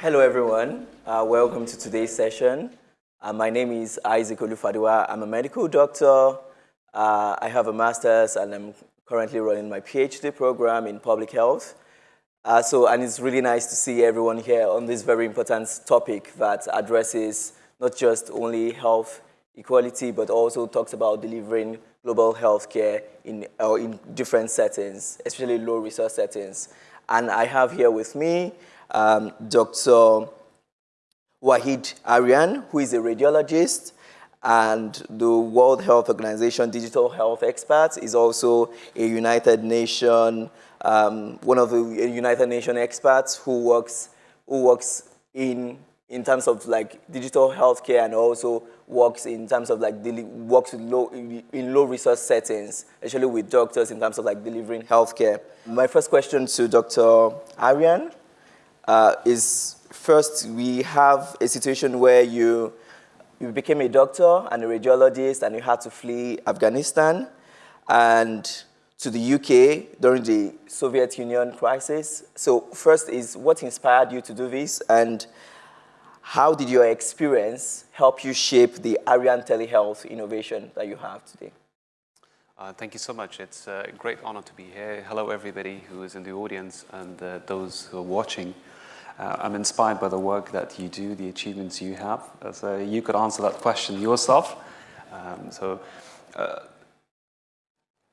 Hello, everyone. Uh, welcome to today's session. Uh, my name is Isaac Olufadeji. I'm a medical doctor. Uh, I have a master's and I'm currently running my PhD program in public health. Uh, so, and it's really nice to see everyone here on this very important topic that addresses not just only health equality, but also talks about delivering global health care in, in different settings, especially low resource settings. And I have here with me um, Dr. Waheed Arian, who is a radiologist and the World Health Organization digital health expert, is also a United Nation, um, one of the United Nation experts who works, who works in, in terms of like digital healthcare and also works in terms of like, works in low, in low resource settings, especially with doctors in terms of like delivering healthcare. My first question to Dr. Arian uh, is first we have a situation where you, you became a doctor and a radiologist and you had to flee Afghanistan and to the UK during the Soviet Union crisis. So first is what inspired you to do this and how did your experience help you shape the Arian telehealth innovation that you have today? Uh, thank you so much. It's a great honor to be here. Hello, everybody who is in the audience and uh, those who are watching. Uh, I'm inspired by the work that you do, the achievements you have. Uh, so you could answer that question yourself. Um, so uh,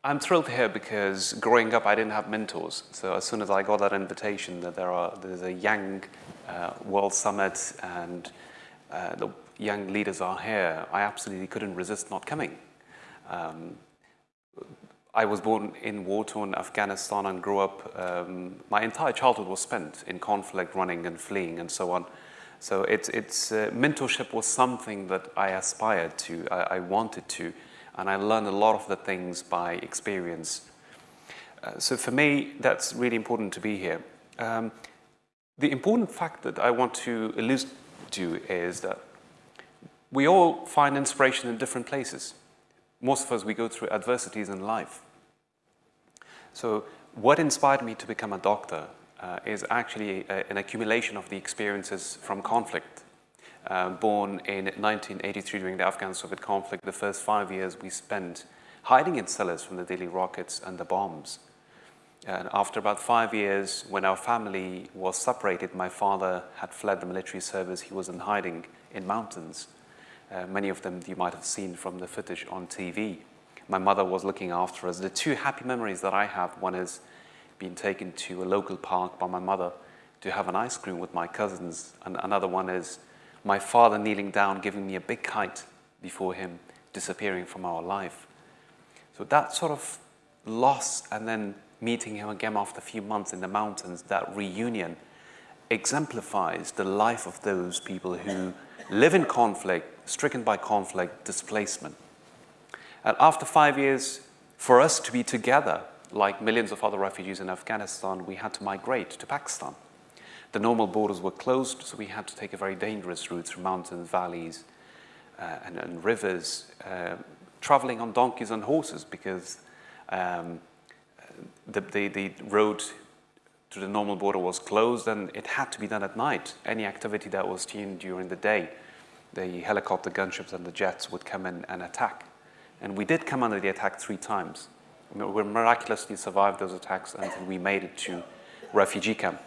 I'm thrilled here because growing up, I didn't have mentors. So as soon as I got that invitation that there are there's a young uh, World Summit and uh, the young leaders are here, I absolutely couldn't resist not coming. Um, I was born in war-torn Afghanistan and grew up, um, my entire childhood was spent in conflict, running and fleeing and so on. So it's, it's, uh, mentorship was something that I aspired to, I, I, wanted to, and I learned a lot of the things by experience. Uh, so for me, that's really important to be here. Um, the important fact that I want to allude to is that we all find inspiration in different places. Most of us, we go through adversities in life. So what inspired me to become a doctor uh, is actually a, an accumulation of the experiences from conflict. Uh, born in 1983 during the Afghan-Soviet conflict, the first five years we spent hiding in cellars from the daily rockets and the bombs. And after about five years, when our family was separated, my father had fled the military service. He was in hiding in mountains. Uh, many of them you might have seen from the footage on TV my mother was looking after us. The two happy memories that I have, one is being taken to a local park by my mother to have an ice cream with my cousins, and another one is my father kneeling down, giving me a big kite before him disappearing from our life. So that sort of loss and then meeting him again after a few months in the mountains, that reunion exemplifies the life of those people who live in conflict, stricken by conflict, displacement. And after five years, for us to be together, like millions of other refugees in Afghanistan, we had to migrate to Pakistan. The normal borders were closed, so we had to take a very dangerous route through mountains, valleys, uh, and, and, rivers, uh, traveling on donkeys and horses because um, the, the, the road to the normal border was closed and it had to be done at night. Any activity that was seen during the day, the helicopter gunships and the jets would come in and attack. And we did come under the attack three times. We miraculously survived those attacks until we made it to refugee camp.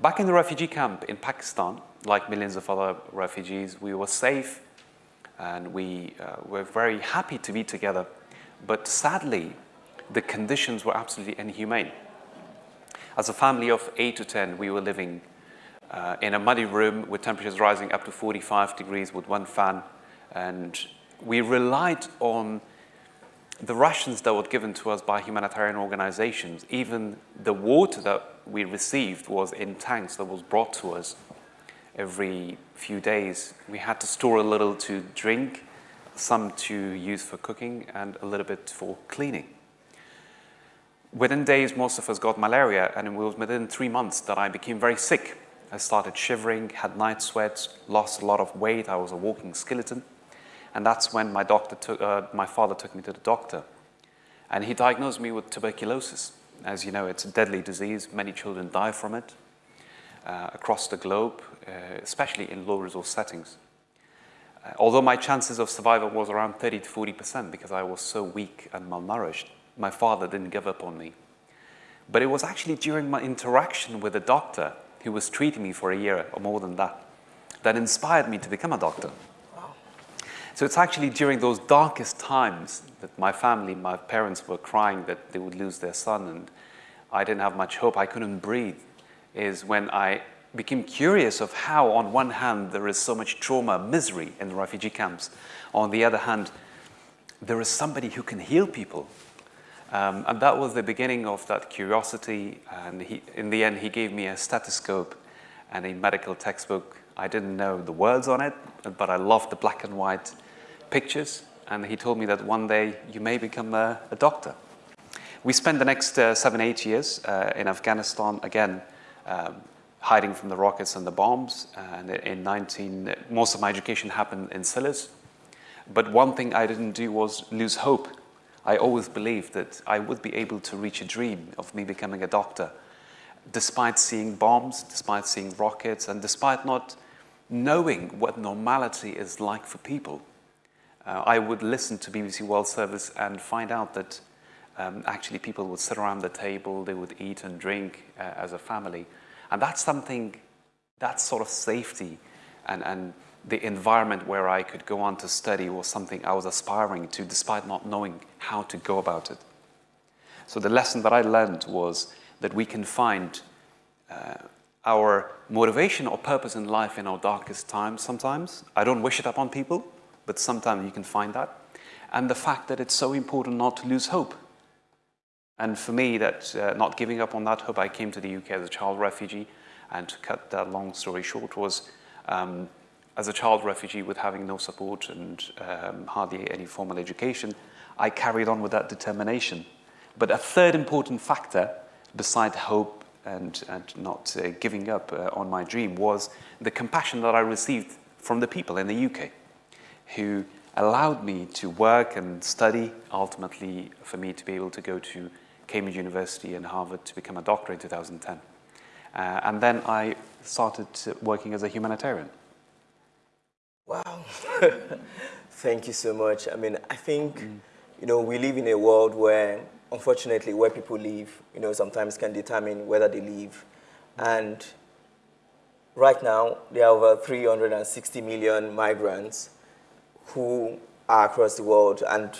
Back in the refugee camp in Pakistan, like millions of other refugees, we were safe and we uh, were very happy to be together. But sadly, the conditions were absolutely inhumane. As a family of 8 to 10, we were living uh, in a muddy room with temperatures rising up to 45 degrees with one fan and we relied on the rations that were given to us by humanitarian organizations. Even the water that we received was in tanks that was brought to us every few days. We had to store a little to drink, some to use for cooking, and a little bit for cleaning. Within days, most of us got malaria, and it was within three months that I became very sick. I started shivering, had night sweats, lost a lot of weight. I was a walking skeleton. And that's when my, doctor took, uh, my father took me to the doctor. And he diagnosed me with tuberculosis. As you know, it's a deadly disease. Many children die from it. uh, across the globe, uh, especially in low resource settings. Uh, although my chances of survival was around 30 to 40% because I was so weak and malnourished, my father didn't give up on me. But it was actually during my interaction with a doctor who was treating me for a year or more than that, that inspired me to become a doctor. So it's actually during those darkest times that my family, my parents were crying that they would lose their son and I didn't have much hope, I couldn't breathe, is when I became curious of how on one hand there is so much trauma, misery in the refugee camps. On the other hand, there is somebody who can heal people. Um, and that was the beginning of that curiosity. And he, in the end, he gave me a stethoscope and a medical textbook. I didn't know the words on it, but I loved the black and white pictures, and he told me that one day you may become a, a doctor. We spent the next uh, seven, eight years uh, in Afghanistan, again, um, hiding from the rockets and the bombs. And in 19, most of my education happened in Silas. But one thing I didn't do was lose hope. I always believed that I would be able to reach a dream of me becoming a doctor, despite seeing bombs, despite seeing rockets, and despite not knowing what normality is like for people uh, I would listen to BBC World Service and find out that um, actually people would sit around the table, they would eat and drink uh, as a family. And that's something, that sort of safety and, and the environment where I could go on to study was something I was aspiring to despite not knowing how to go about it. So the lesson that I learned was that we can find uh, our motivation or purpose in life in our darkest times sometimes. I don't wish it upon people, but sometimes you can find that. And the fact that it's so important not to lose hope. And for me, that uh, not giving up on that hope, I came to the UK as a child refugee, and to cut that long story short was, um, as a child refugee with having no support and um, hardly any formal education, I carried on with that determination. But a third important factor, beside hope and, and not uh, giving up uh, on my dream, was the compassion that I received from the people in the UK who allowed me to work and study, ultimately for me to be able to go to Cambridge University and Harvard to become a doctor in 2010. Uh, and then I started working as a humanitarian. Wow. Thank you so much. I mean, I think, mm. you know, we live in a world where, unfortunately, where people live, you know, sometimes can determine whether they live. And right now, there are over 360 million migrants who are across the world and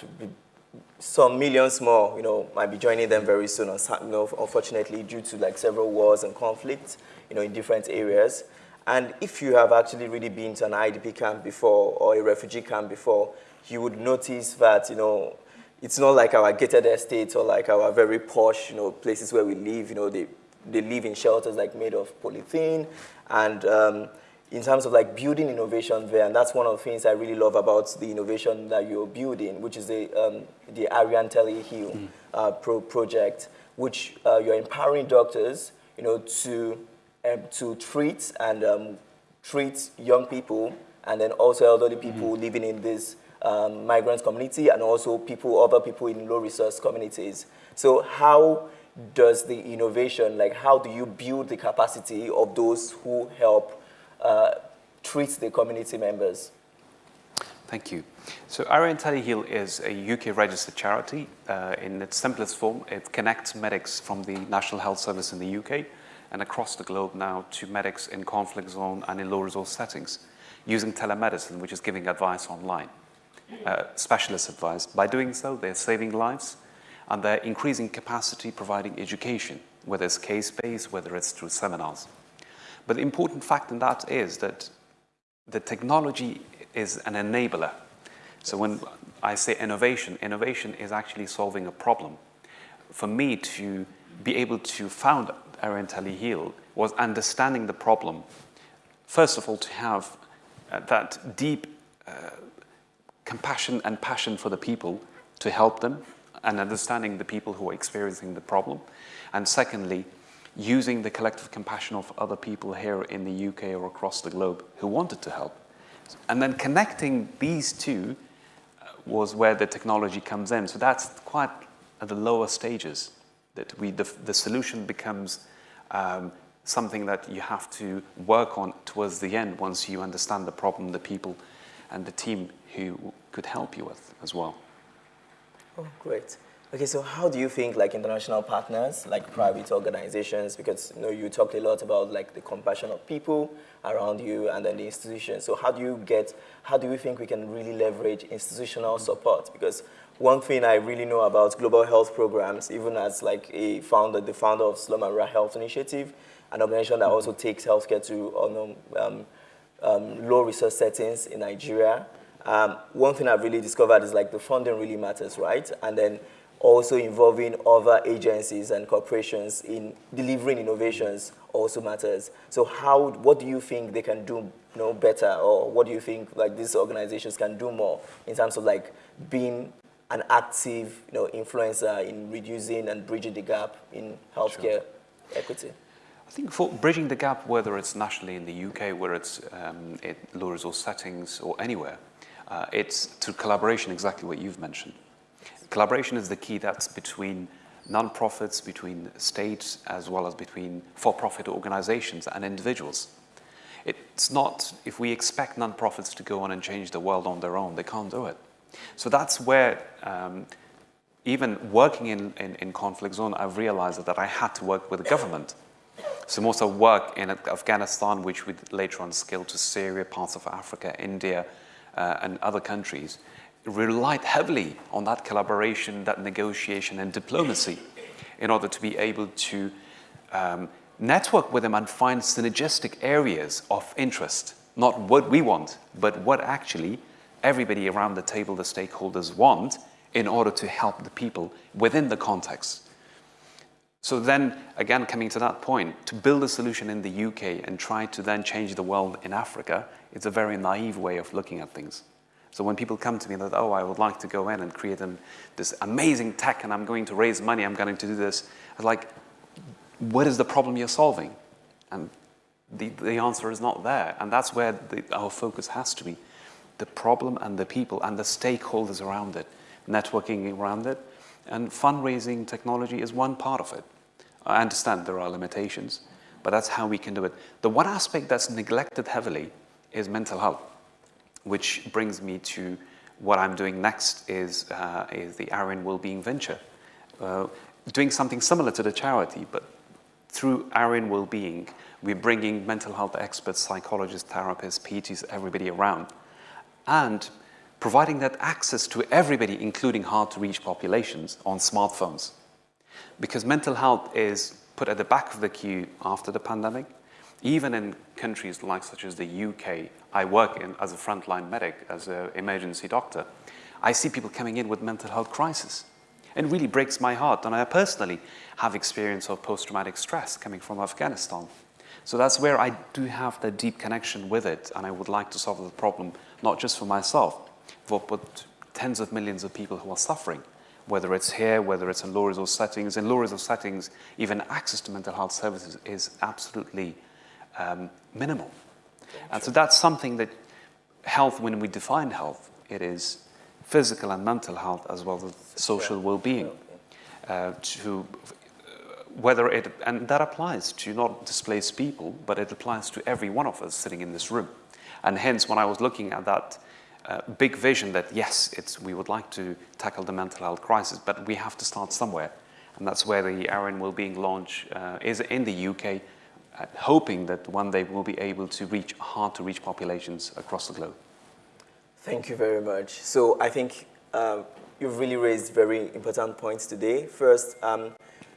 some millions more, you know, might be joining them very soon, you know, unfortunately, due to like several wars and conflicts, you know, in different areas. And if you have actually really been to an IDP camp before or a refugee camp before, you would notice that, you know, it's not like our gated estates or like our very posh, you know, places where we live, you know, they, they live in shelters like made of polythene and um, in terms of like building innovation there, and that's one of the things I really love about the innovation that you're building, which is the, um, the Arian Teleheal mm. uh, pro project, which uh, you're empowering doctors, you know, to, um, to treat and um, treat young people and then also elderly people mm. living in this um, migrant community and also people, other people in low resource communities. So how does the innovation, like how do you build the capacity of those who help uh, treats the community members. Thank you. So Arian Teleheal is a UK registered charity. Uh, in its simplest form, it connects medics from the National Health Service in the UK and across the globe now to medics in conflict zone and in low resource settings using telemedicine, which is giving advice online, uh, specialist advice. By doing so, they're saving lives and they're increasing capacity, providing education, whether it's case-based, whether it's through seminars. But the important fact in that is that the technology is an enabler. So when I say innovation, innovation is actually solving a problem. For me to be able to found Arian Heal was understanding the problem. First of all, to have uh, that deep uh, compassion and passion for the people to help them and understanding the people who are experiencing the problem. And secondly, using the collective compassion of other people here in the UK or across the globe who wanted to help. And then connecting these two uh, was where the technology comes in. So that's quite at the lower stages that we, the, the solution becomes um, something that you have to work on towards the end once you understand the problem, the people, and the team who could help you with as well. Oh, great. Okay, so how do you think like international partners, like private organizations, because you know you talked a lot about like the compassion of people around you and then the institutions. So how do you get, how do you think we can really leverage institutional support? Because one thing I really know about global health programs, even as like a founder, the founder of Slum and Rural Health Initiative, an organization that also takes healthcare to um, um, um, low resource settings in Nigeria. Um, one thing I've really discovered is like the funding really matters, right? And then also involving other agencies and corporations in delivering innovations also matters. So how, what do you think they can do you know, better or what do you think like these organizations can do more in terms of like being an active you know, influencer in reducing and bridging the gap in healthcare sure. equity? I think for bridging the gap, whether it's nationally in the UK, where it's um, in low resource settings or anywhere, uh, it's through collaboration, exactly what you've mentioned. Collaboration is the key that's between non-profits, between states, as well as between for-profit organizations and individuals. It's not, if we expect non-profits to go on and change the world on their own, they can't do it. So that's where, um, even working in, in, in, conflict zone, I've realized that I had to work with the government. So most of work in Afghanistan, which we later on scaled to Syria, parts of Africa, India, uh, and other countries, relied heavily on that collaboration, that negotiation and diplomacy in order to be able to um, network with them and find synergistic areas of interest. Not what we want, but what actually everybody around the table, the stakeholders want in order to help the people within the context. So then, again, coming to that point, to build a solution in the UK and try to then change the world in Africa, it's a very naive way of looking at things. So when people come to me that, oh, I would like to go in and create an, this amazing tech and I'm going to raise money, I'm going to do this, I was like, what is the problem you're solving? And the, the answer is not there. And that's where the, our focus has to be. The problem and the people and the stakeholders around it, networking around it. And fundraising technology is one part of it. I understand there are limitations, but that's how we can do it. The one aspect that's neglected heavily is mental health which brings me to what I'm doing next is, uh, is the Arian Wellbeing Venture. Uh, doing something similar to the charity, but through Arian Wellbeing, we're bringing mental health experts, psychologists, therapists, PTs, everybody around, and providing that access to everybody, including hard-to-reach populations, on smartphones. Because mental health is put at the back of the queue after the pandemic, even in countries like such as the UK, I work in as a frontline medic, as an emergency doctor. I see people coming in with mental health crisis. It really breaks my heart. And I personally have experience of post-traumatic stress coming from Afghanistan. So that's where I do have that deep connection with it. And I would like to solve the problem, not just for myself, but tens of millions of people who are suffering, whether it's here, whether it's in low resource settings. In low resource settings, even access to mental health services is absolutely um, minimal. And so that's something that health, when we define health, it is physical and mental health as well as social well-being. Uh, to whether it, and that applies to not displaced people, but it applies to every one of us sitting in this room. And hence, when I was looking at that uh, big vision that yes, it's, we would like to tackle the mental health crisis, but we have to start somewhere. And that's where the Arian Wellbeing launch uh, is in the UK hoping that one day we'll be able to reach hard-to-reach populations across the globe. Thank you very much. So I think uh, you've really raised very important points today. First, um,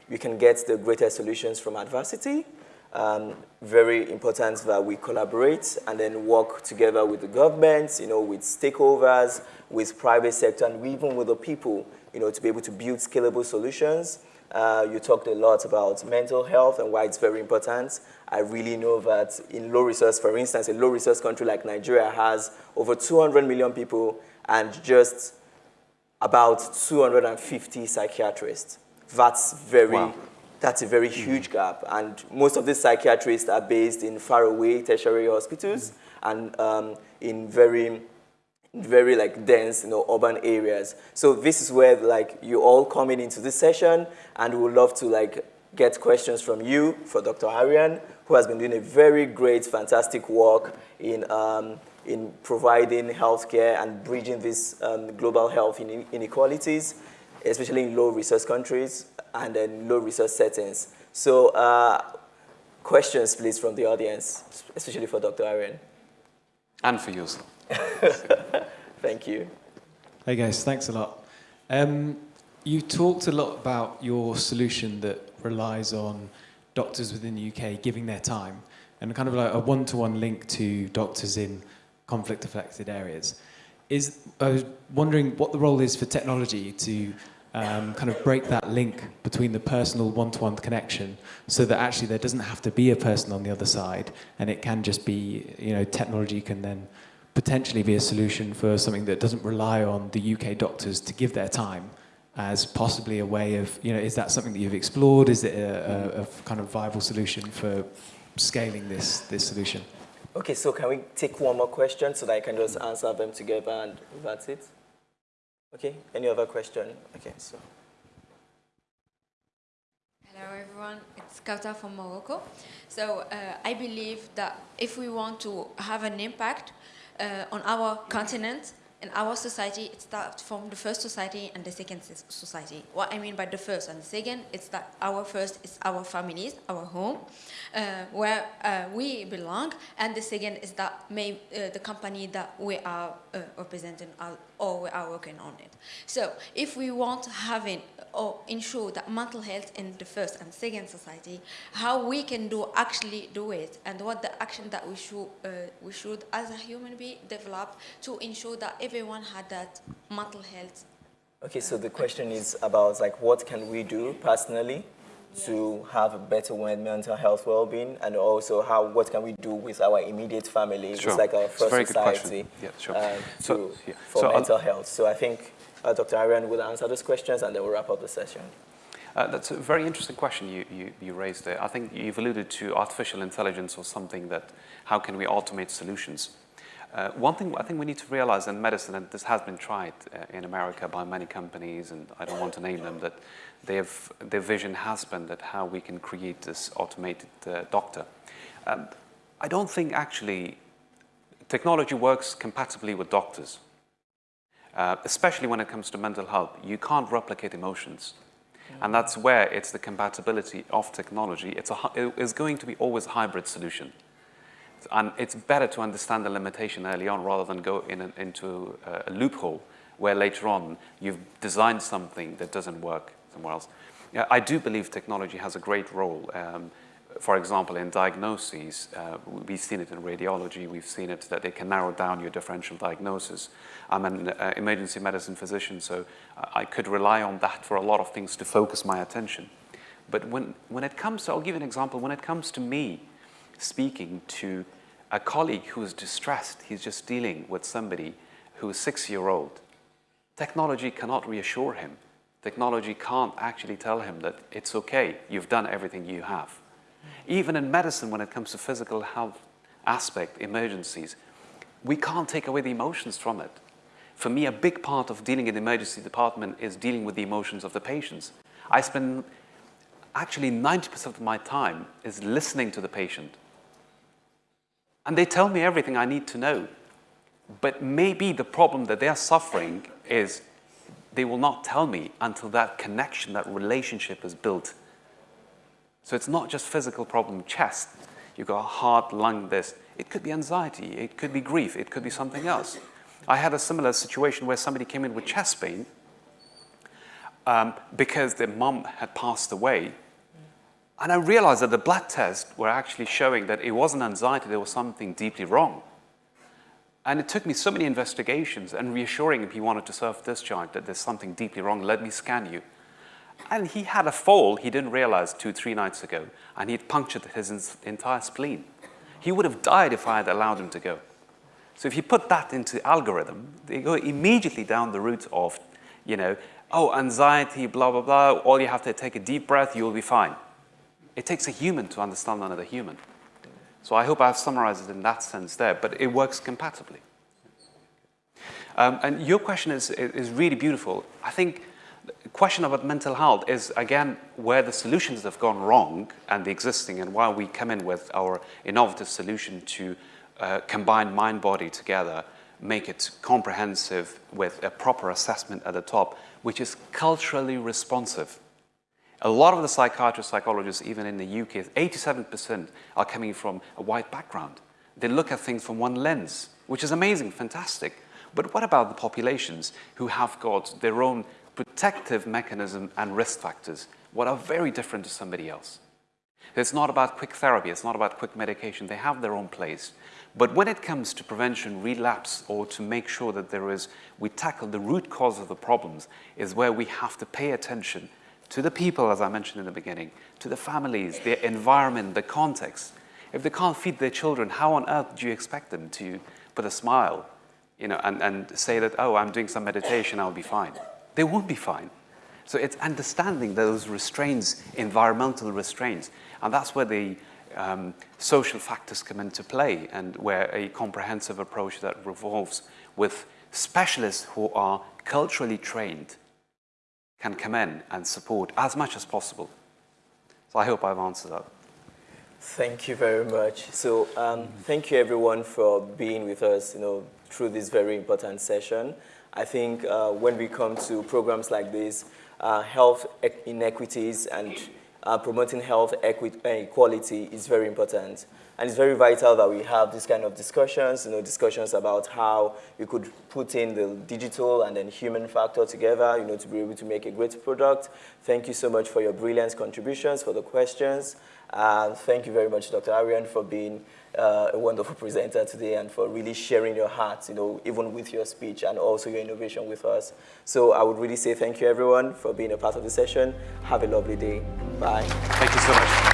we can get the greatest solutions from adversity. Um, very important that we collaborate and then work together with the government, you know, with stakeholders, with private sector, and even with the people, you know, to be able to build scalable solutions. Uh, you talked a lot about mental health and why it's very important. I really know that in low resource, for instance, a low resource country like Nigeria has over 200 million people and just about 250 psychiatrists. That's very, wow. that's a very mm -hmm. huge gap. And most of these psychiatrists are based in faraway tertiary hospitals mm and um, in very very like dense, you know, urban areas. So this is where like you all coming into this session and we would love to like get questions from you for Dr. Arian, who has been doing a very great, fantastic work in, um, in providing healthcare and bridging these um, global health inequalities, especially in low-resource countries and in low-resource settings. So uh, questions, please, from the audience, especially for Dr. Arian. And for you, Thank you. Hey guys, thanks a lot. Um, you talked a lot about your solution that relies on doctors within the UK giving their time and kind of like a one-to-one -one link to doctors in conflict-affected areas. Is, I was wondering what the role is for technology to um, kind of break that link between the personal one-to-one -one connection so that actually there doesn't have to be a person on the other side and it can just be, you know, technology can then potentially be a solution for something that doesn't rely on the UK doctors to give their time as possibly a way of, you know, is that something that you've explored? Is it a, a, a kind of viable solution for scaling this, this solution? Okay, so can we take one more question so that I can just answer them together and that's it? Okay, any other question? Okay, so. Hello everyone, it's Kauta from Morocco. So uh, I believe that if we want to have an impact Uh, on our continent, in our society, it starts from the first society and the second society. What I mean by the first and the second, is that our first is our families, our home, uh, where uh, we belong, and the second is that may, uh, the company that we are uh, representing or we are working on it. So if we want having or ensure that mental health in the first and second society, how we can do actually do it, and what the action that we should uh, we should as a human being develop to ensure that everyone had that mental health. Okay, so the question is about like what can we do personally yes. to have a better mental health well-being, and also how what can we do with our immediate family, sure. it's like our first society, yeah, sure. uh, to, so, yeah. for so mental I'll, health. So I think uh, Dr. Arian will answer those questions and then we'll wrap up the session. Uh, that's a very interesting question you, you, you, raised there. I think you've alluded to artificial intelligence or something that, how can we automate solutions? Uh, one thing I think we need to realize in medicine, and this has been tried uh, in America by many companies, and I don't want to name them, that have, their vision has been that how we can create this automated uh, doctor. Um, I don't think actually technology works compatibly with doctors. Uh, especially when it comes to mental health, you can't replicate emotions. And that's where it's the compatibility of technology. It's, a, it is going to be always a hybrid solution. And it's better to understand the limitation early on rather than go in into a, loophole where later on you've designed something that doesn't work somewhere else. I do believe technology has a great role. Um, for example, in diagnoses, uh, we've seen it in radiology, we've seen it that it can narrow down your differential diagnosis. I'm an uh, emergency medicine physician, so I could rely on that for a lot of things to focus my attention. But when, when it comes to, I'll give you an example, when it comes to me speaking to a colleague who is distressed, he's just dealing with somebody who is six-year-old, technology cannot reassure him. Technology can't actually tell him that it's okay, you've done everything you have. Even in medicine, when it comes to physical health aspect, emergencies, we can't take away the emotions from it. For me, a big part of dealing in the emergency department is dealing with the emotions of the patients. I spend actually 90% of my time is listening to the patient. And they tell me everything I need to know. But maybe the problem that they're suffering is they will not tell me until that connection, that relationship is built so it's not just physical problem, chest. You've got a heart, lung, this. It could be anxiety. It could be grief. It could be something else. I had a similar situation where somebody came in with chest pain um, because their mum had passed away. And I realized that the blood tests were actually showing that it wasn't anxiety, there was something deeply wrong. And it took me so many investigations and reassuring him he wanted to self-discharge that there's something deeply wrong, let me scan you. And he had a fall he didn't realize two, three nights ago, and he'd punctured his entire spleen. He would have died if I had allowed him to go. So if you put that into algorithm, they go immediately down the route of, you know, oh, anxiety, blah, blah, blah, all you have to take a deep breath, you'll be fine. It takes a human to understand another human. So I hope I've summarized it in that sense there, but it works compatibly. Um, and your question is, is really beautiful. I think the question about mental health is, again, where the solutions have gone wrong and the existing and why we come in with our innovative solution to uh, combine mind-body together, make it comprehensive with a proper assessment at the top, which is culturally responsive. A lot of the psychiatrists, psychologists, even in the UK, 87% are coming from a white background. They look at things from one lens, which is amazing, fantastic. But what about the populations who have got their own protective mechanism and risk factors, what are very different to somebody else? It's not about quick therapy, it's not about quick medication, they have their own place. But when it comes to prevention, relapse, or to make sure that there is, we tackle the root cause of the problems, is where we have to pay attention to the people, as I mentioned in the beginning, to the families, their environment, the context. If they can't feed their children, how on earth do you expect them to put a smile you know, and, and say that, oh, I'm doing some meditation, I'll be fine. They won't be fine. So it's understanding those restraints, environmental restraints, and that's where the um, social factors come into play and where a comprehensive approach that revolves with specialists who are culturally trained can come in and support as much as possible. So I hope I've answered that. Thank you very much. So um, thank you everyone for being with us, you know, through this very important session. I think uh, when we come to programs like this, uh, health inequities and uh, promoting health equity, equality is very important. And it's very vital that we have this kind of discussions, you know, discussions about how we could put in the digital and then human factor together, you know, to be able to make a great product. Thank you so much for your brilliant contributions, for the questions. And thank you very much, Dr. Arian, for being uh, a wonderful presenter today and for really sharing your heart, you know, even with your speech and also your innovation with us. So I would really say thank you, everyone, for being a part of the session. Have a lovely day. Bye. Thank you so much.